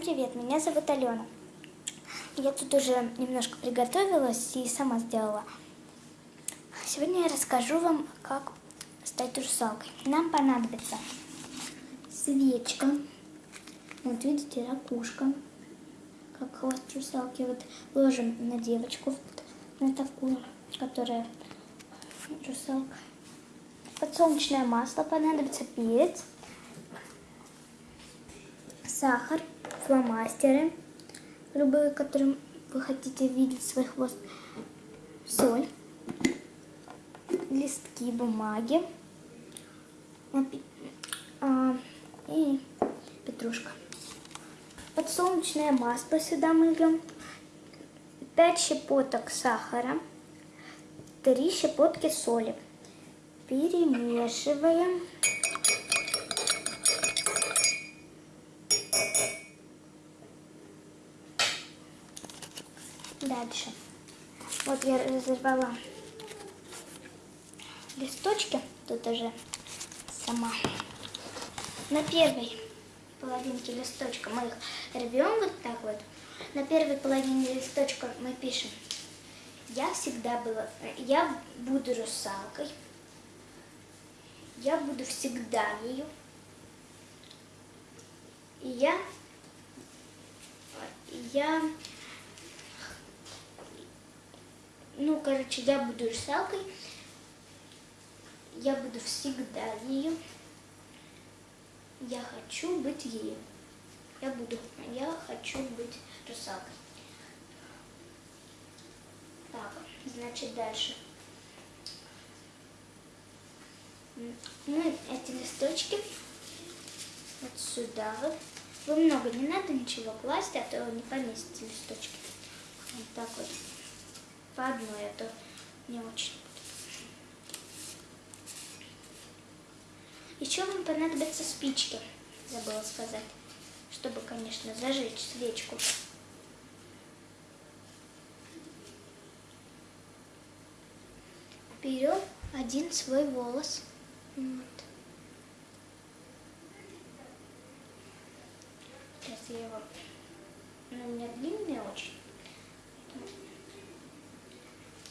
Привет, меня зовут Алена. Я тут уже немножко приготовилась и сама сделала. Сегодня я расскажу вам, как стать русалкой. Нам понадобится свечка. Вот видите, ракушка. Как хвост русалки. Вот ложим на девочку, на такую, которая русалка. Подсолнечное масло понадобится, перец, сахар, фломастеры, любые, которым вы хотите видеть свой хвост, соль, листки бумаги а, и петрушка. Подсолнечное масло сюда мы льем, 5 щепоток сахара, 3 щепотки соли. Перемешиваем. Дальше. Вот я разорвала листочки. Тут уже сама. На первой половинке листочка мы их рвем вот так вот. На первой половине листочка мы пишем «Я всегда была, я буду русалкой, я буду всегда ею, и я, я ну, короче, я буду русалкой, я буду всегда ею, я хочу быть ею, я буду, я хочу быть русалкой. Так, значит, дальше. Ну, эти листочки вот сюда вот. Вы много не надо ничего класть, а то не поместите листочки. Вот так вот по одной, а то не очень. Еще вам понадобятся спички, забыла сказать, чтобы, конечно, зажечь свечку. Берем один свой волос. Вот. Сейчас я его... Ну, у меня длинный очень.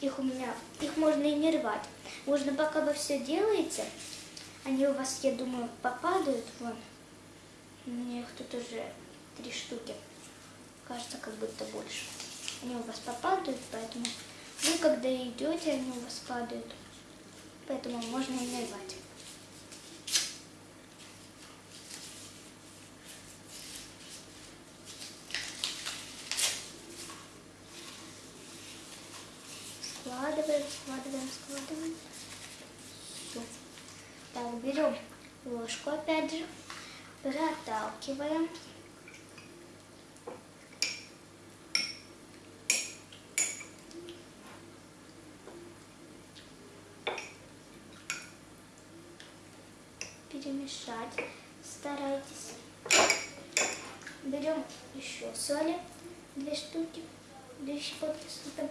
Их у меня, их можно и не рвать. Можно, пока вы все делаете, они у вас, я думаю, попадают. Вон, у меня их тут уже три штуки. Кажется, как будто больше. Они у вас попадают, поэтому вы, когда идете, они у вас падают. Поэтому можно и не рвать. Складываем, складываем, складываем. Так, берем ложку опять же, проталкиваем. Перемешать старайтесь. Берем еще соли, две штуки, две щепотки сыпем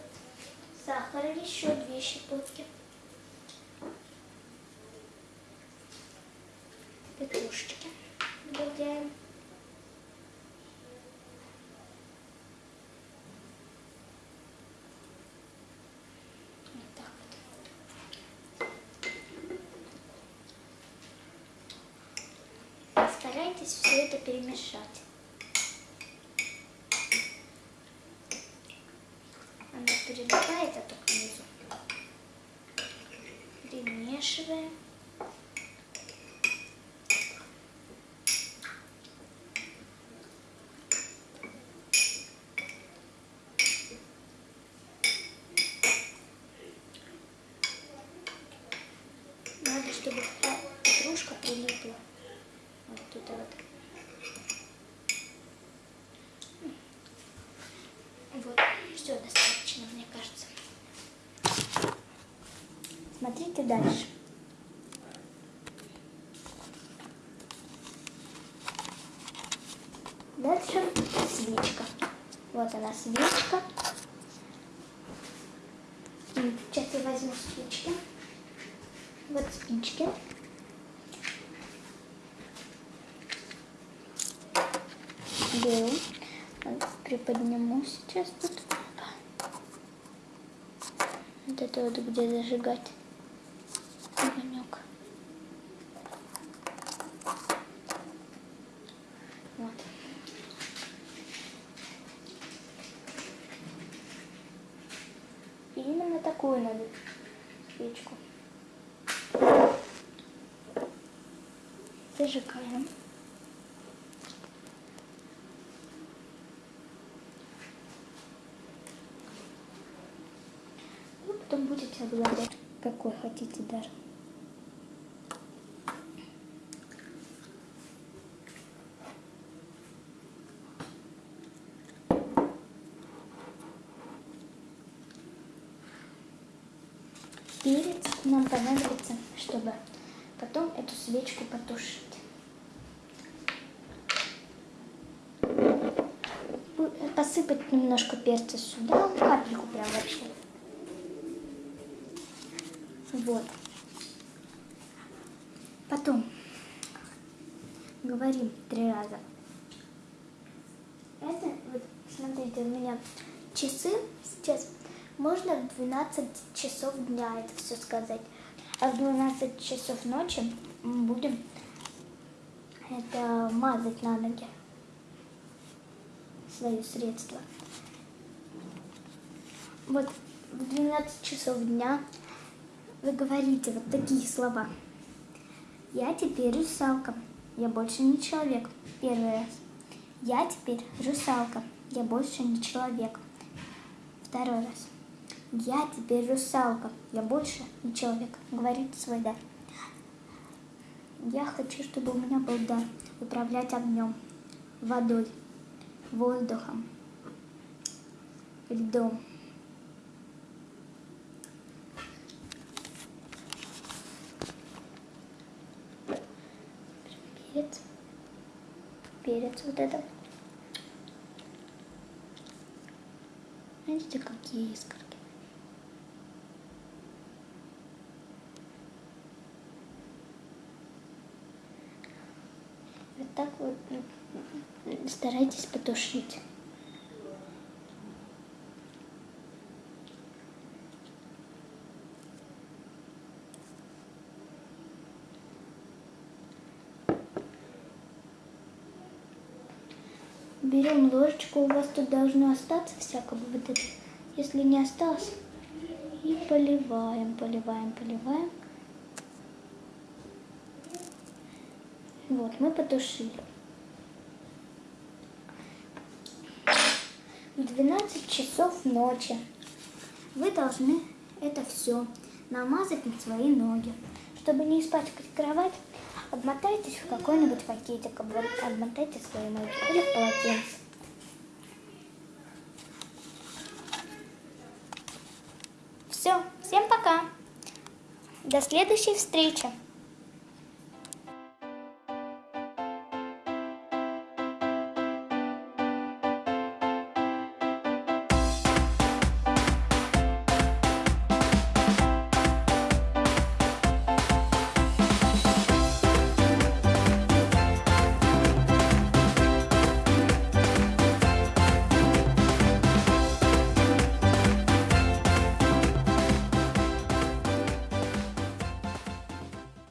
сахара еще две щепотки, петрушечки добавляем. Старайтесь все это перемешать. Только внизу. Перемешиваем. Надо, чтобы петрушка прилипла. Вот вот. Вот, все достаточно, мне кажется. Смотрите дальше. Дальше свечка. Вот она свечка. Сейчас я возьму спички. Вот спички. беру, приподниму сейчас тут. Вот это вот где зажигать огонек. Вот. И именно такую надо свечку. Зажигаем. И потом будете обладать какой хотите даже. Перец нам понадобится, чтобы потом эту свечку потушить. Посыпать немножко перца сюда, капельку прям вообще. Вот. Потом говорим три раза. Это, вот, смотрите, у меня часы сейчас можно в 12 часов дня это все сказать. А в 12 часов ночи мы будем это мазать на ноги свое средство. Вот в 12 часов дня вы говорите вот такие слова. Я теперь русалка, я больше не человек. Первый раз. Я теперь русалка, я больше не человек. Второй раз. Я теперь русалка, я больше не человек, говорит свой дар. Я хочу, чтобы у меня был дар управлять огнем, водой, воздухом, льдом. Перец, перец вот это. Видите, какие искры? Вот так вот старайтесь потушить. Берем ложечку, у вас тут должно остаться всякого вот это. Если не осталось, и поливаем, поливаем, поливаем. Вот, мы потушили. В 12 часов ночи вы должны это все намазать на свои ноги. Чтобы не испачкать кровать, обмотайтесь в какой-нибудь пакетик, обмотайте свои ноги или в полотенце. Все, всем пока. До следующей встречи.